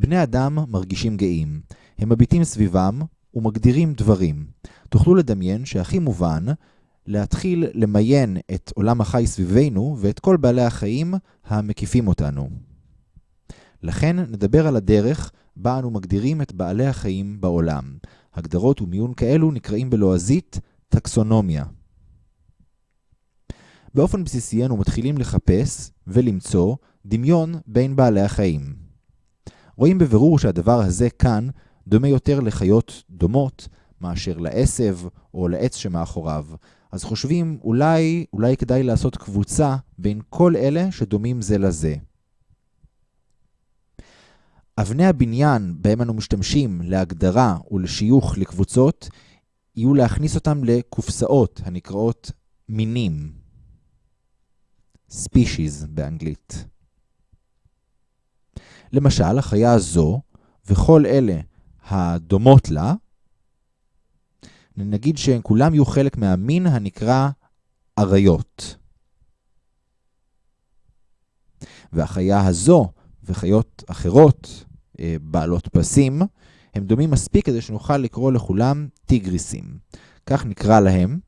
בני אדם מרגישים גאים. הם מביטים סביבם ומגדירים דברים. תוכלו לדמיין שהכי מובן להתחיל למיין את עולם החי סביבנו ואת כל בעלי החיים המקיפים אותנו. לכן נדבר על הדרך בה אנו מגדירים את בעלי החיים בעולם. הגדרות ומיון כאלו נקראים בלועזית טקסונומיה. באופן בסיסי אנו מתחילים לחפש ולמצוא דמיון בין בעלי החיים. רואים בבירור שהדבר הזה כאן דומה יותר לחיות דומות מאשר לעשב או לעץ שמאחוריו. אז חושבים אולי, אולי כדאי לעשות קבוצה בין כל אלה שדומים זה לזה. אבני הבניין בהם אנו משתמשים להגדרה ולשיוך לקבוצות, יהיו להכניס אותם לקופסאות הנקראות מינים. species באנגלית. למשל, החיה הזו וכל אלה הדומות לה, נגיד שהן כולם יהיו חלק מהמין הנקרא אריות. והחיה הזו וחיות אחרות, אה, בעלות פסים, הם דומים מספיק כדי שנוכל לקרוא לכולם טיגריסים. כך נקרא להם,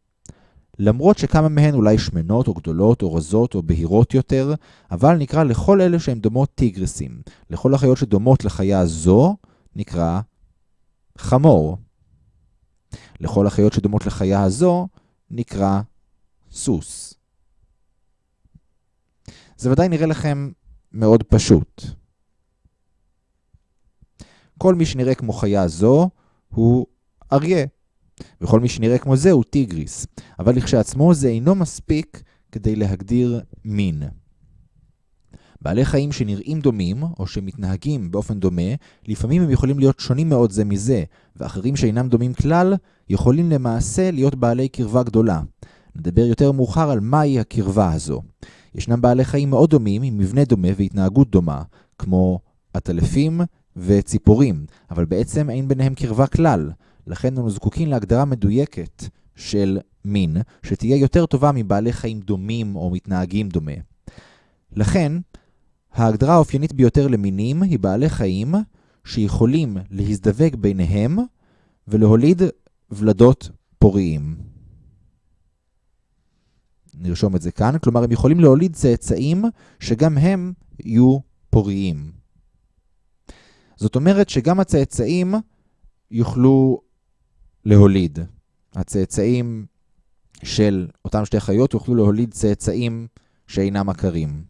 למרות שכמה מהן אולי שמנות או גדולות או רזות או בהירות יותר, אבל נקרא לכל אלה שהן דומות טיגריסים. לכל החיות שדומות לחיה זו נקרא חמור. לכל החיות שדומות לחיה הזו נקרא סוס. זה ודאי נראה לכם מאוד פשוט. כל מי שנראה כמו חיה זו הוא אריה, וכל מי שנראה כמו זה הוא טיגריס, אבל לכשעצמו זה אינו מספיק כדי להגדיר מין. בעלי חיים שנראים דומים, או שמתנהגים באופן דומה, לפעמים הם יכולים להיות שונים מאוד זה מזה, ואחרים שאינם דומים כלל, יכולים למעשה להיות בעלי קרבה גדולה. נדבר יותר מאוחר על מהי הקרבה הזו. ישנם בעלי חיים מאוד דומים, עם מבנה דומה והתנהגות דומה, כמו עטלפים וציפורים, אבל בעצם אין ביניהם קרבה כלל. לכן אנו זקוקים להגדרה מדויקת של מין, שתהיה יותר טובה מבעלי חיים דומים או מתנהגים דומה. לכן, ההגדרה האופיינית ביותר למינים היא בעלי חיים שיכולים להזדווג ביניהם ולהוליד ולדות פוריים. נרשום את זה כאן, כלומר הם יכולים להוליד צאצאים שגם הם יהיו פוריים. זאת אומרת שגם הצאצאים יוכלו להוליד. הצאצאים של אותם שתי חיות יוכלו להוליד צאצאים שאינם עקרים.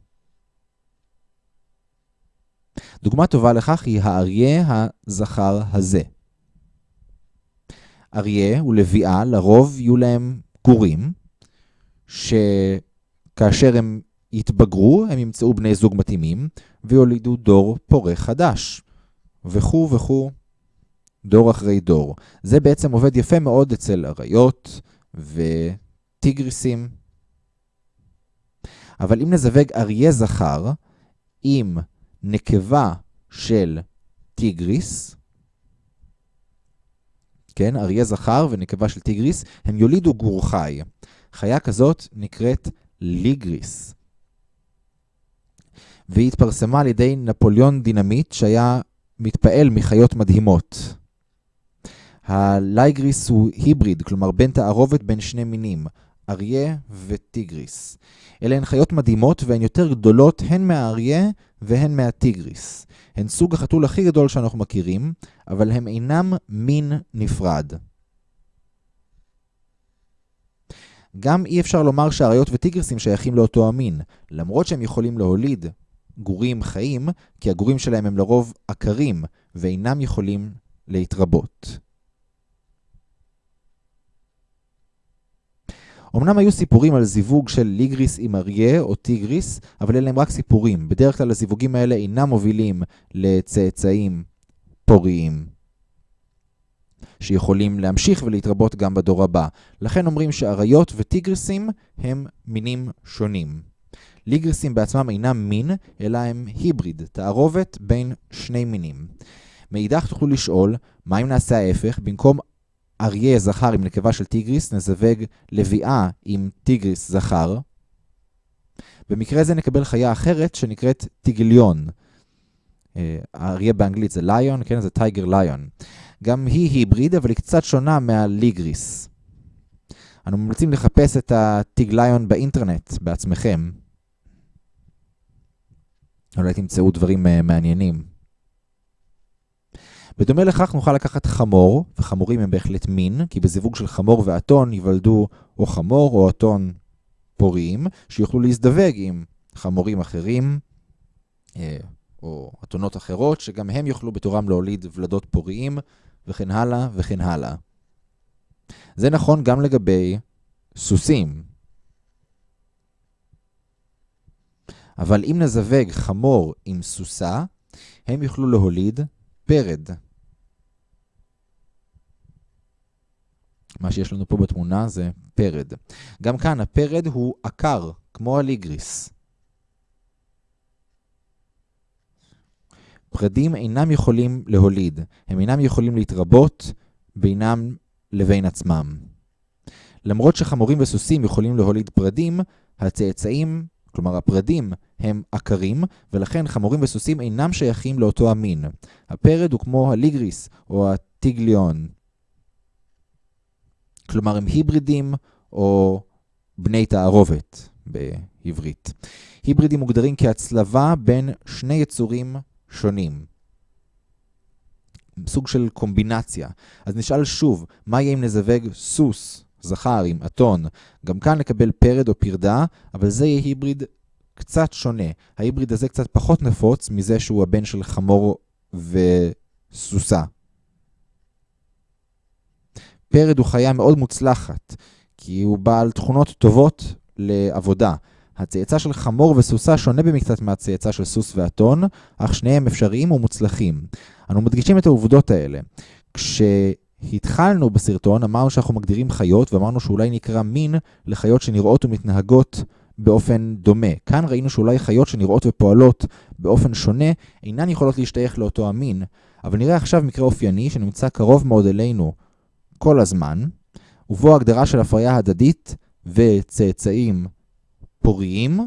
דוגמה טובה לכך היא האריה הזכר הזה. אריה ולביאה לרוב יהיו להם גורים, שכאשר הם יתבגרו, הם ימצאו בני זוג מתאימים, ויולידו דור פורה חדש, וכו' וכו', דור אחרי דור. זה בעצם עובד יפה מאוד אצל אריות וטיגריסים. אבל אם נזווג אריה זכר עם נקבה של טיגריס, כן, אריה זכר ונקבה של טיגריס, הם יולידו גור חי. חיה כזאת נקראת ליגריס. והיא התפרסמה על ידי נפוליאון דינמיט, שהיה מתפעל מחיות מדהימות. הלייגריס הוא היבריד, כלומר בין תערובת בין שני מינים, אריה וטיגריס. אלה הן חיות מדהימות והן יותר גדולות הן מהאריה והן מהטיגריס. הן סוג החתול הכי גדול שאנחנו מכירים, אבל הם אינם מין נפרד. גם אי אפשר לומר שהאריות וטיגריסים שייכים לאותו המין, למרות שהם יכולים להוליד גורים חיים, כי הגורים שלהם הם לרוב עקרים ואינם יכולים להתרבות. אמנם היו סיפורים על זיווג של ליגריס עם אריה או טיגריס, אבל אלה הם רק סיפורים. בדרך כלל הזיווגים האלה אינם מובילים לצאצאים פוריים, שיכולים להמשיך ולהתרבות גם בדור הבא. לכן אומרים שאריות וטיגריסים הם מינים שונים. ליגריסים בעצמם אינם מין, אלא הם היבריד, תערובת בין שני מינים. מאידך תוכלו לשאול, מה אם נעשה ההפך? במקום אריה זכר עם נקבה של טיגריס, נזווג לביאה עם טיגריס זכר. במקרה זה נקבל חיה אחרת שנקראת טיגליון. האריה באנגלית זה ליון, כן, זה טייגר ליון. גם היא היבריד, אבל היא קצת שונה מהליגריס. אנו ממליצים לחפש את הטיגליון באינטרנט בעצמכם. אולי תמצאו דברים מעניינים. בדומה לכך נוכל לקחת חמור, וחמורים הם בהחלט מין, כי בזיווג של חמור ואתון ייוולדו או חמור או אתון פוריים, שיוכלו להזדווג עם חמורים אחרים, אה, או אתונות אחרות, שגם הם יוכלו בתורם להוליד ולדות פוריים, וכן הלאה וכן הלאה. זה נכון גם לגבי סוסים. אבל אם נזווג חמור עם סוסה, הם יוכלו להוליד פרד. מה שיש לנו פה בתמונה זה פרד. גם כאן הפרד הוא עקר, כמו הליגריס. פרדים אינם יכולים להוליד, הם אינם יכולים להתרבות בינם לבין עצמם. למרות שחמורים וסוסים יכולים להוליד פרדים, הצאצאים, כלומר הפרדים, הם עקרים, ולכן חמורים וסוסים אינם שייכים לאותו המין. הפרד הוא כמו הליגריס או הטיגליון. כלומר הם היברידים או בני תערובת בעברית. היברידים מוגדרים כהצלבה בין שני יצורים שונים. סוג של קומבינציה. אז נשאל שוב, מה יהיה אם נזווג סוס, זכר עם אתון? גם כאן נקבל פרד או פרדה, אבל זה יהיה היבריד קצת שונה. ההיבריד הזה קצת פחות נפוץ מזה שהוא הבן של חמור וסוסה. פרד הוא חיה מאוד מוצלחת, כי הוא בעל תכונות טובות לעבודה. הצאצא של חמור וסוסה שונה במקצת מהצאצא של סוס ואתון, אך שניהם אפשריים ומוצלחים. אנו מדגישים את העובדות האלה. כשהתחלנו בסרטון אמרנו שאנחנו מגדירים חיות ואמרנו שאולי נקרא מין לחיות שנראות ומתנהגות באופן דומה. כאן ראינו שאולי חיות שנראות ופועלות באופן שונה אינן יכולות להשתייך לאותו המין, אבל נראה עכשיו מקרה אופייני שנמצא קרוב מאוד אלינו כל הזמן, ובו הגדרה של הפריה הדדית וצאצאים פוריים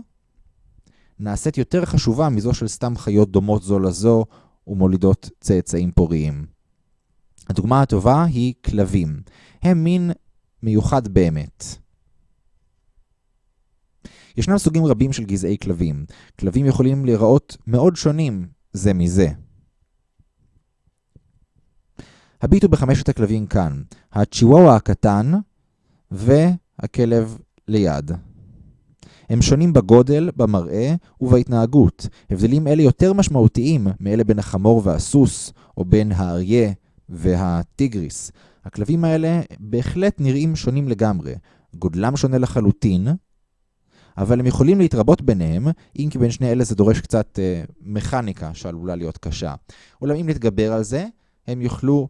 נעשית יותר חשובה מזו של סתם חיות דומות זו לזו ומולידות צאצאים פוריים. הדוגמה הטובה היא כלבים. הם מין מיוחד באמת. ישנם סוגים רבים של גזעי כלבים. כלבים יכולים להיראות מאוד שונים זה מזה. הביטו בחמשת הכלבים כאן, הצ'יוואווה הקטן והכלב ליד. הם שונים בגודל, במראה ובהתנהגות. הבדלים אלה יותר משמעותיים מאלה בין החמור והסוס, או בין האריה והטיגריס. הכלבים האלה בהחלט נראים שונים לגמרי. גודלם שונה לחלוטין, אבל הם יכולים להתרבות ביניהם, אם כי בין שני אלה זה דורש קצת אה, מכניקה שעלולה להיות קשה. אולם אם נתגבר על זה, הם יוכלו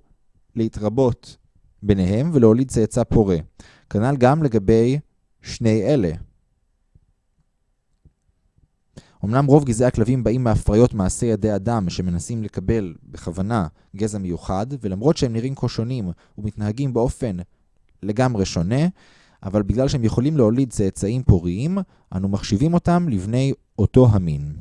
להתרבות ביניהם ולהוליד צאצא פורה. כנ"ל גם לגבי שני אלה. אמנם רוב גזעי הכלבים באים מהפריות מעשי ידי אדם שמנסים לקבל בכוונה גזע מיוחד, ולמרות שהם נראים כה שונים ומתנהגים באופן לגמרי שונה, אבל בגלל שהם יכולים להוליד צאצאים פוריים, אנו מחשיבים אותם לבני אותו המין.